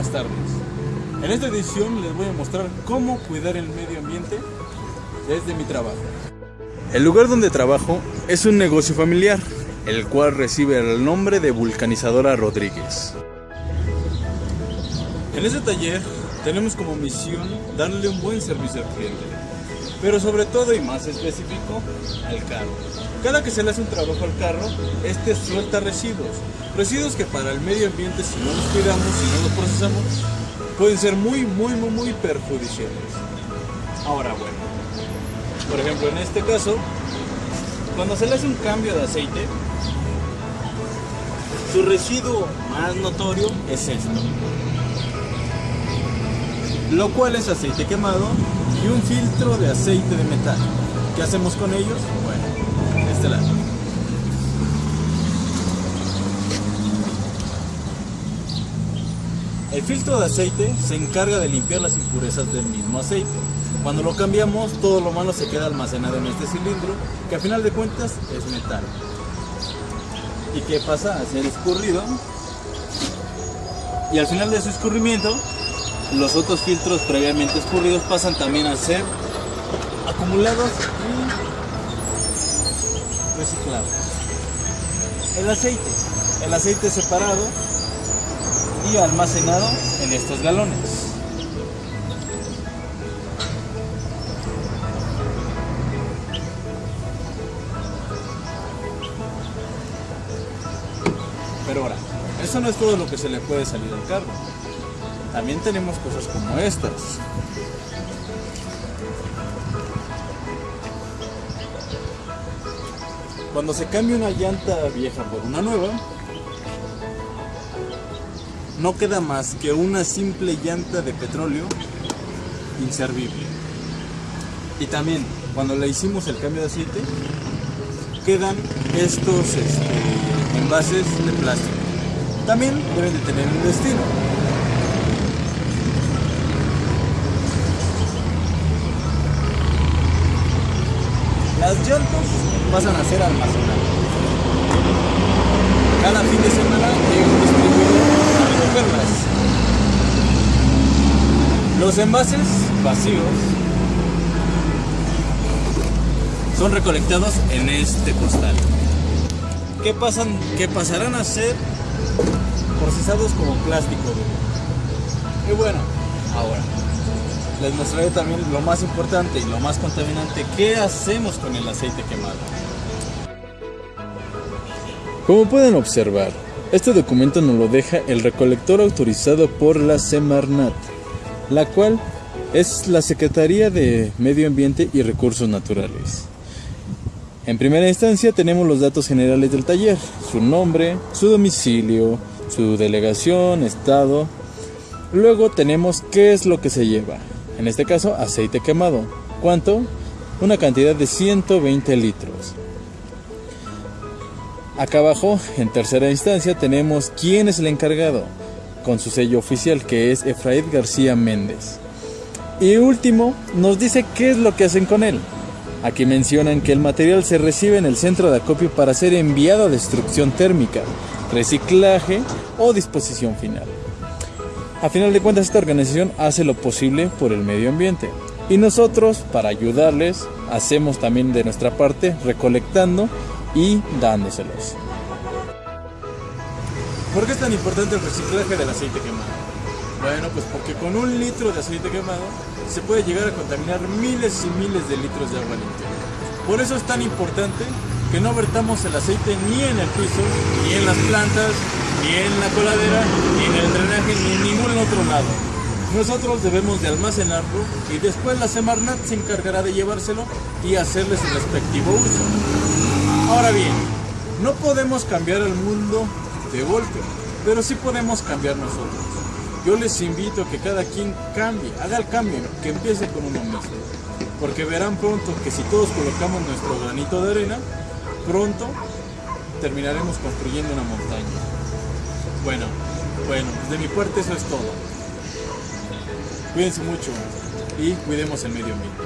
buenas tardes. En esta edición les voy a mostrar cómo cuidar el medio ambiente desde mi trabajo. El lugar donde trabajo es un negocio familiar, el cual recibe el nombre de Vulcanizadora Rodríguez. En este taller tenemos como misión darle un buen servicio al cliente, pero sobre todo y más específico al carro. Cada que se le hace un trabajo al carro, este suelta residuos. Residuos que para el medio ambiente, si no los cuidamos, si no los procesamos, pueden ser muy, muy, muy, muy perjudiciales. Ahora, bueno, por ejemplo, en este caso, cuando se le hace un cambio de aceite, su residuo más notorio es esto. Lo cual es aceite quemado y un filtro de aceite de metal. ¿Qué hacemos con ellos? Bueno, este lado. El filtro de aceite se encarga de limpiar las impurezas del mismo aceite. Cuando lo cambiamos, todo lo malo se queda almacenado en este cilindro, que a final de cuentas es metal. ¿Y qué pasa? A ser escurrido. Y al final de su escurrimiento, los otros filtros previamente escurridos pasan también a ser acumulados y reciclados. El aceite. El aceite separado y almacenado en estos galones. Pero ahora, eso no es todo lo que se le puede salir al carro. También tenemos cosas como estas. Cuando se cambia una llanta vieja por una nueva, no queda más que una simple llanta de petróleo inservible. Y también, cuando le hicimos el cambio de aceite, quedan estos este, envases de plástico. También deben de tener un destino. Las llantas pasan a ser almacenadas. Cada fin de semana llega un distribuidor a recogerlas. Los envases vacíos son recolectados en este costal. ¿Qué, pasan, que pasarán a ser procesados como plástico. Y bueno, ahora les mostraré también lo más importante y lo más contaminante, ¿qué hacemos con el aceite quemado? Como pueden observar, este documento nos lo deja el recolector autorizado por la Semarnat, la cual es la Secretaría de Medio Ambiente y Recursos Naturales. En primera instancia tenemos los datos generales del taller, su nombre, su domicilio, su delegación, estado. Luego tenemos qué es lo que se lleva, en este caso aceite quemado. ¿Cuánto? Una cantidad de 120 litros. Acá abajo, en tercera instancia, tenemos quién es el encargado, con su sello oficial que es Efraín García Méndez. Y último, nos dice qué es lo que hacen con él. Aquí mencionan que el material se recibe en el centro de acopio para ser enviado a destrucción térmica, reciclaje o disposición final. A final de cuentas esta organización hace lo posible por el medio ambiente y nosotros para ayudarles hacemos también de nuestra parte recolectando y dándoselos. ¿Por qué es tan importante el reciclaje del aceite quemado? Bueno, pues porque con un litro de aceite quemado se puede llegar a contaminar miles y miles de litros de agua limpia. Por eso es tan importante que no vertamos el aceite ni en el piso, ni en las plantas, ni en la coladera, ni en el drenaje, ni en ningún otro lado. Nosotros debemos de almacenarlo y después la Semarnat se encargará de llevárselo y hacerles el respectivo uso. Ahora bien, no podemos cambiar el mundo de golpe, pero sí podemos cambiar nosotros. Yo les invito a que cada quien cambie, haga el cambio, que empiece con uno mismo. Porque verán pronto que si todos colocamos nuestro granito de arena, pronto terminaremos construyendo una montaña. Bueno, bueno, de mi parte eso es todo. Cuídense mucho y cuidemos el medio ambiente.